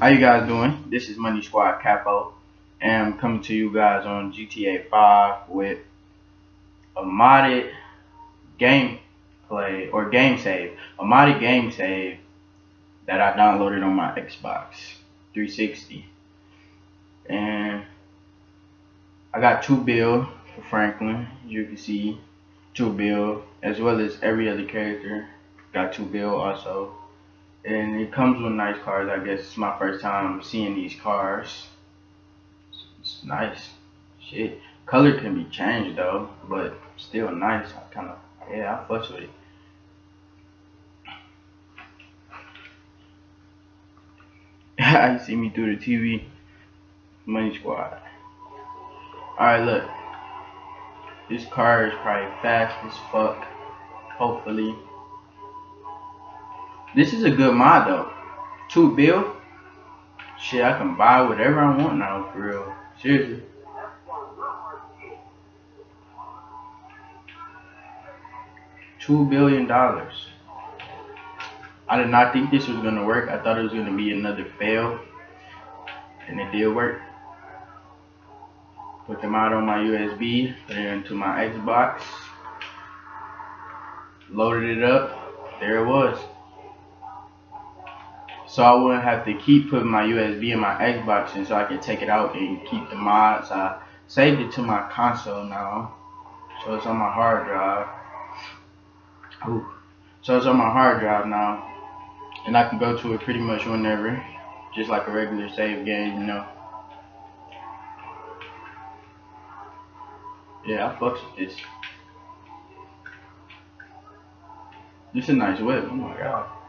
How you guys doing? This is Money Squad Capo, and I'm coming to you guys on GTA 5 with a modded gameplay or game save, a modded game save that I downloaded on my Xbox 360, and I got two bill for Franklin, as you can see, two bill, as well as every other character got two bill also and it comes with nice cars. I guess it's my first time seeing these cars. It's nice. Shit. Color can be changed though, but still nice. I kind of, yeah, I fuss with it. I see me through the TV. Money Squad. Alright, look. This car is probably fast as fuck. Hopefully. This is a good mod though. Two bill. Shit, I can buy whatever I want now for real. Seriously. Two billion dollars. I did not think this was gonna work. I thought it was gonna be another fail. And it did work. Put them out on my USB, put it into my Xbox, loaded it up, there it was so I wouldn't have to keep putting my USB in my Xbox and so I can take it out and keep the mods. I saved it to my console now, so it's on my hard drive. Ooh. So it's on my hard drive now, and I can go to it pretty much whenever, just like a regular save game, you know. Yeah, I fucks with this. This is a nice whip. Oh my god.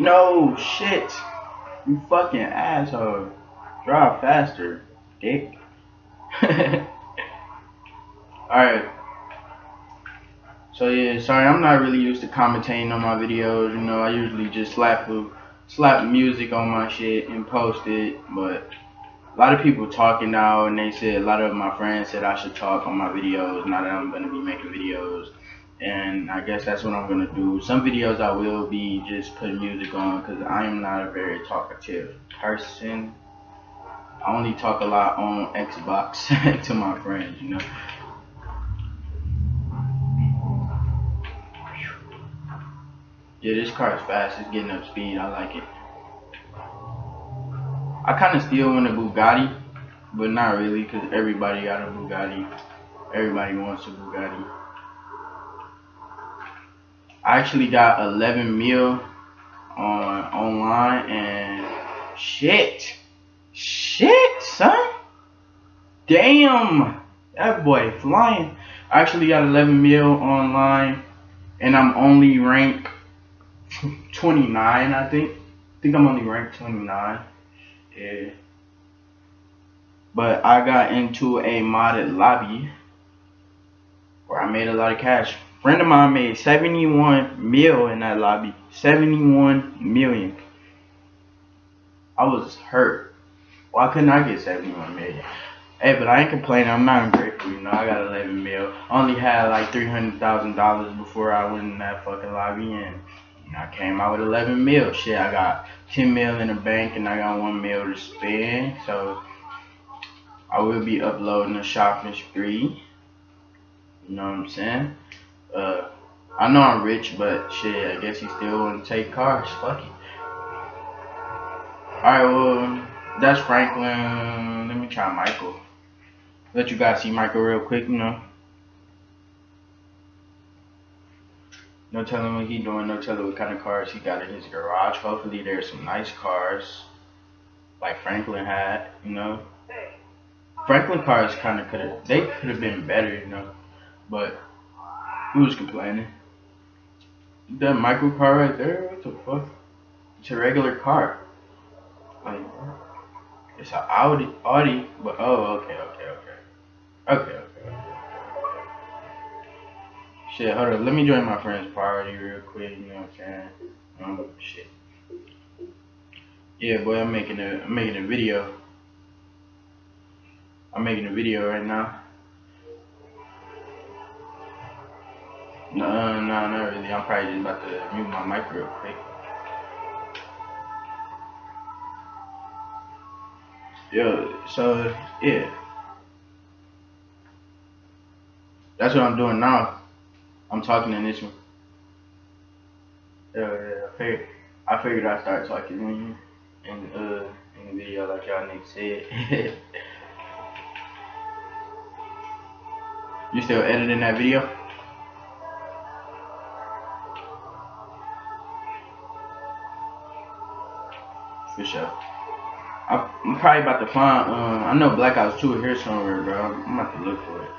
No shit. You fucking asshole. Drive faster, dick. Alright. So yeah, sorry, I'm not really used to commentating on my videos, you know, I usually just slap slap music on my shit and post it, but a lot of people talking now and they said a lot of my friends said I should talk on my videos now that I'm gonna be making videos and I guess that's what I'm gonna do. Some videos I will be just putting music on because I am not a very talkative person. I only talk a lot on Xbox to my friends, you know. Yeah, this car is fast. It's getting up speed. I like it. I kind of still want a Bugatti, but not really because everybody got a Bugatti. Everybody wants a Bugatti. I actually got 11 mil on online and shit, shit, son, damn, that boy flying. I actually got 11 mil online, and I'm only ranked 29, I think. I think I'm only ranked 29. Yeah. But I got into a modded lobby where I made a lot of cash friend of mine made 71 mil in that lobby. 71 million. I was hurt. Why couldn't I get 71 million? Hey, but I ain't complaining. I'm not ungrateful. You know, I got 11 mil. Only had like $300,000 before I went in that fucking lobby and I came out with 11 mil. Shit, I got 10 mil in the bank and I got 1 mil to spend. So I will be uploading a shopping spree. You know what I'm saying? Uh, I know I'm rich, but shit, I guess he still want to take cars. Fuck it. Alright, well, that's Franklin. Let me try Michael. Let you guys see Michael real quick, you know. No telling what he doing, no telling what kind of cars he got in his garage. Hopefully there's some nice cars. Like Franklin had, you know. Franklin cars kinda could've they could have been better, you know. But Who's complaining? That micro car right there? What the fuck? It's a regular car. Like, it's an Audi, Audi, but oh, okay, okay, okay. Okay, okay, okay. Shit, hold on. Let me join my friend's party real quick, you know what I'm saying? Um, shit. Yeah, boy, I'm making a, I'm making a video. I'm making a video right now. No, no, not really. I'm probably just about to mute my mic real quick. Yo, so yeah. That's what I'm doing now. I'm talking in this one. Yeah, yeah, I figured, I figured I'd start talking in, in, uh, in the video like y'all niggas said. you still editing that video? For sure. I'm probably about to find, um, I know Black Ops 2 here somewhere, bro. I'm about to look for it.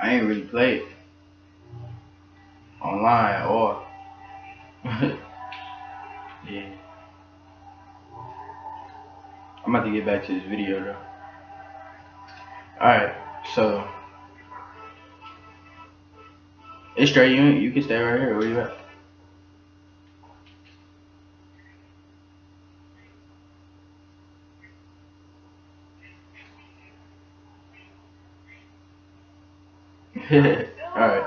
I ain't really played online all. yeah. I'm about to get back to this video though. Alright, so it's straight you you can stay right here. Where you at? Alright.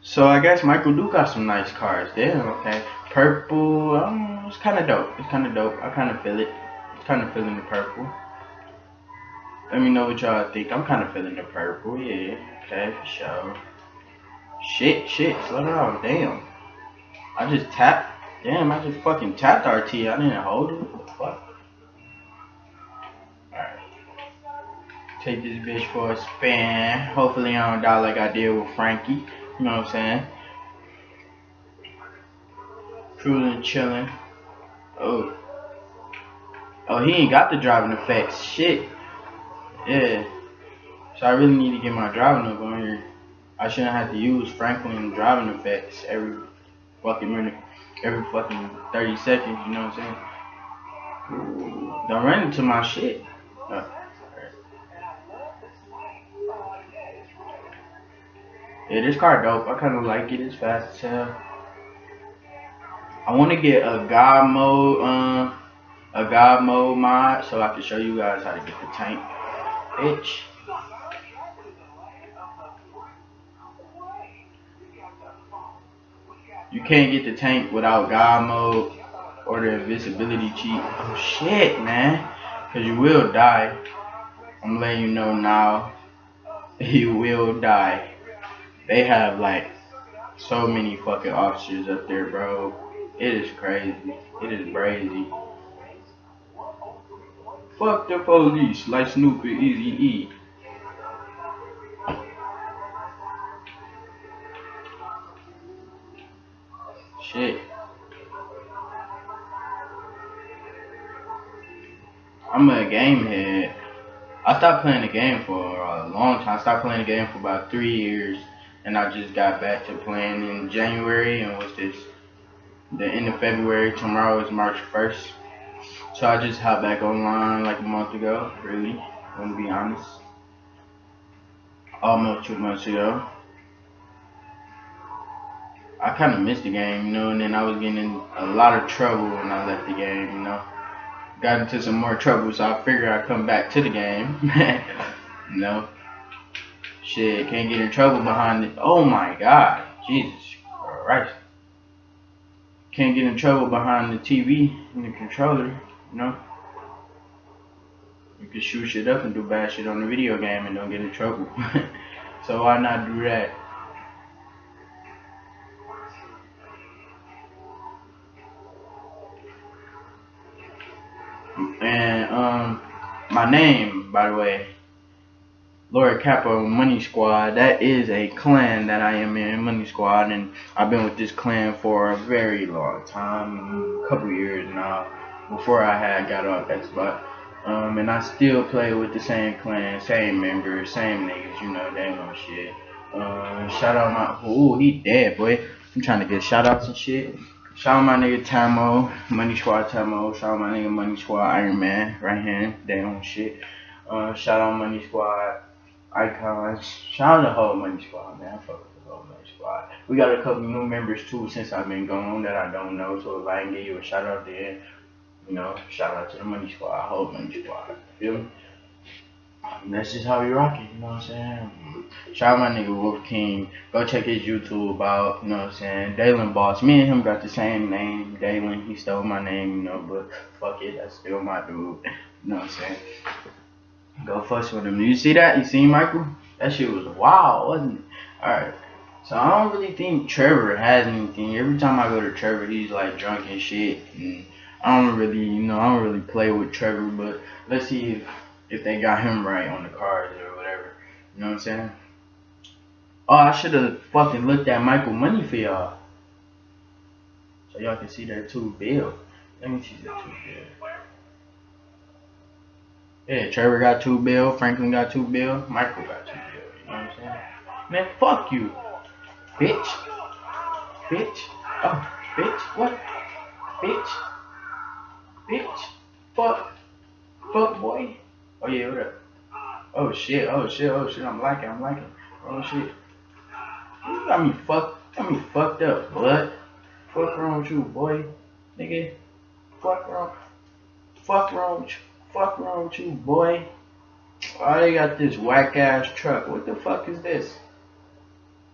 So I guess Michael do got some nice cars. Damn, okay. Purple, um, it's kind of dope. It's kind of dope. I kind of feel it. It's kind of feeling the purple. Let me know what y'all think. I'm kind of feeling the purple. Yeah, okay, for sure. Shit, shit, slow down. Damn. I just tapped. Damn, I just fucking tapped RT. I didn't hold it. What the fuck? Take this bitch for a spin. Hopefully I don't die like I did with Frankie. You know what I'm saying? Cruising, chilling. Oh. Oh, he ain't got the driving effects. Shit. Yeah. So I really need to get my driving up on here. I shouldn't have to use Franklin driving effects every fucking minute, every fucking 30 seconds, you know what I'm saying? Don't run into my shit. Uh, Yeah, this car dope. I kind of like it. It's fast as hell. I want to get a God mode, um, a God mode mod, so I can show you guys how to get the tank. Bitch. You can't get the tank without God mode or the invisibility cheat. Oh shit, man. Cause you will die. I'm letting you know now. You will die. They have like so many fucking officers up there, bro. It is crazy. It is crazy. Fuck the police, like Snoop and Easy E. Shit. I'm a game head. I stopped playing the game for a long time. I stopped playing the game for about three years and I just got back to playing in January and was this the end of February. Tomorrow is March 1st. So I just hopped back online like a month ago, really, I'm gonna be honest. Almost two months ago. I kind of missed the game, you know, and then I was getting in a lot of trouble when I left the game, you know. Got into some more trouble, so I figured I'd come back to the game, you know. Shit, can't get in trouble behind it. Oh my god. Jesus Christ. Can't get in trouble behind the TV and the controller, you know? You can shoot shit up and do bad shit on the video game and don't get in trouble. so why not do that? And um my name, by the way, Lord Capo Money Squad. That is a clan that I am in, Money Squad, and I've been with this clan for a very long time, a couple years now, before I had got off Xbox. Um, and I still play with the same clan, same members, same niggas, you know, they know shit. Uh, shout out my, ooh, he dead, boy. I'm trying to get shout outs and shit. Shout out my nigga Tamo, Money Squad Tamo. Shout out my nigga Money Squad Iron Man, right hand, they own shit. Uh, shout out Money Squad icons. Shout out to the whole Money Squad, man. Fuck with the whole Money Squad. We got a couple new members too since I've been gone that I don't know. So if I can give you a shout out there, you know, shout out to the Money Squad, whole Money Squad. Feel me? that's just how we rock it, you know what I'm saying? Shout out my nigga Wolf King. Go check his YouTube out, you know what I'm saying? Dalen Boss. Me and him got the same name, Dalen. He stole my name, you know, but fuck it, that's still my dude. You know what I'm saying? Go fuss with him. You see that? You see Michael? That shit was wild, wasn't it? Alright. So I don't really think Trevor has anything. Every time I go to Trevor, he's like drunk and shit. And I don't really, you know, I don't really play with Trevor. But let's see if if they got him right on the cards or whatever. You know what I'm saying? Oh, I should have fucking looked at Michael Money for y'all. So y'all can see that two bill. Let me see that two bill. Yeah, Trevor got two bill, Franklin got two bill, Michael got two bill. You know what I'm saying? Man, fuck you. Bitch. Bitch. Oh, bitch. What? Bitch. Bitch. Fuck. Fuck boy. Oh yeah, what up? Oh shit, oh shit, oh shit, I'm liking, I'm liking. Oh shit. You got me fucked got me fucked up, blood. Fuck wrong with you, boy. Nigga. Fuck wrong. Fuck wrong with you. Fuck wrong with you, boy. Why they got this whack ass truck? What the fuck is this?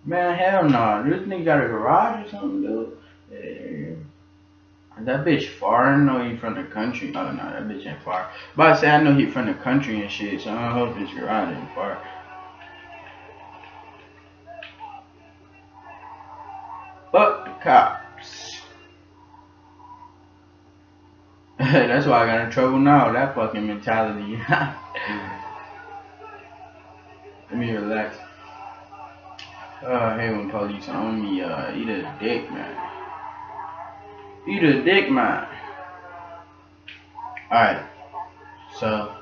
Man, hell no. Nah. This nigga got a garage or something, dude. Yeah. That bitch far. I know he from the country. Oh no, that bitch ain't far. But I say I know he from the country and shit, so I don't hope his garage ain't far. Fuck the cops. That's why I got in trouble now. That fucking mentality. Let me relax. I hate when police on me. Uh, eat a dick, man. Eat a dick, man. Alright. So,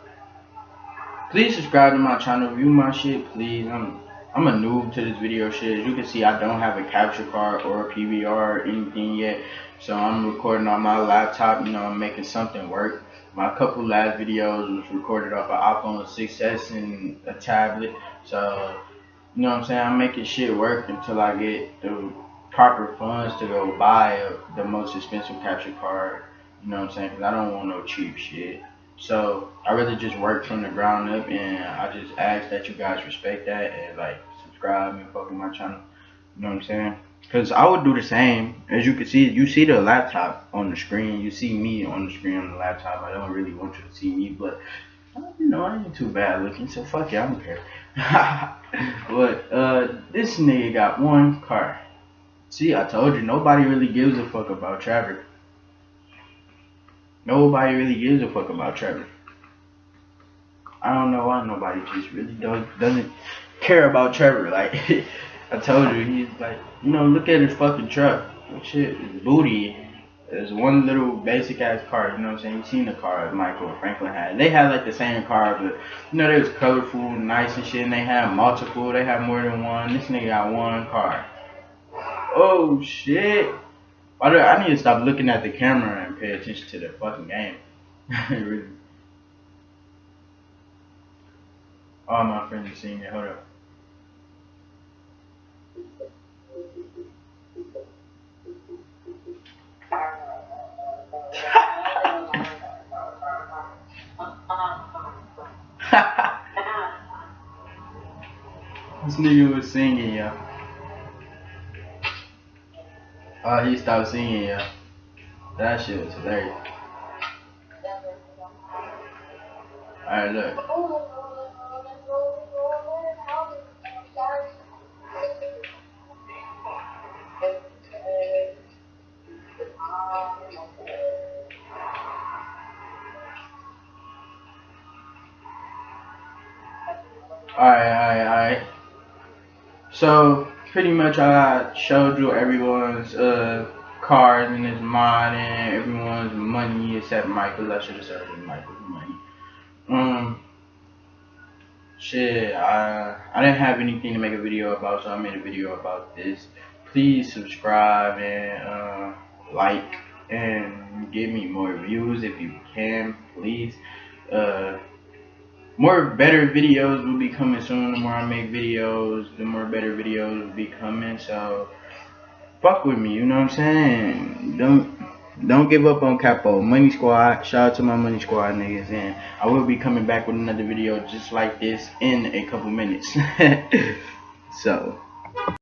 please subscribe to my channel. View my shit, please. I'm I'm a noob to this video shit. As you can see, I don't have a capture card or a PVR or anything yet. So I'm recording on my laptop. You know, I'm making something work. My couple last videos was recorded off an iPhone 6s and a tablet. So you know what I'm saying? I'm making shit work until I get the proper funds to go buy the most expensive capture card. You know what I'm saying? Because I don't want no cheap shit. So I rather just work from the ground up, and I just ask that you guys respect that and like subscribe and fuck with my channel. You know what I'm saying? Because I would do the same. As you can see, you see the laptop on the screen. You see me on the screen on the laptop. I don't really want you to see me, but you know, I ain't too bad looking, so fuck it, I don't care. but uh, this nigga got one car. See, I told you, nobody really gives a fuck about Trevor. Nobody really gives a fuck about Trevor. I don't know why nobody just really doesn't care about Trevor. Like, I told you, he's like, you know, look at his fucking truck. Shit, his booty there's one little basic ass car, you know what I'm saying? You seen the car Michael Franklin had. They had like the same car, but you know they was colorful, nice and shit, and they had multiple, they had more than one. This nigga got one car. Oh shit. Why I need to stop looking at the camera and pay attention to the fucking game? really. All my friends are seeing it. Hold up. this nigga was singing, yeah. Oh, he stopped singing, yeah. That shit was hilarious. Alright, look. Alright, alright, alright. So, pretty much I showed you everyone's uh, cards and his mod and everyone's money except Michael. I should have said Michael's money. Um, shit, I, I didn't have anything to make a video about, so I made a video about this. Please subscribe and uh, like and give me more views if you can, please. Uh, more better videos will be coming soon. The more I make videos, the more better videos will be coming. So fuck with me, you know what I'm saying? Don't don't give up on Capo. Money Squad. Shout out to my Money Squad niggas. And I will be coming back with another video just like this in a couple minutes. so.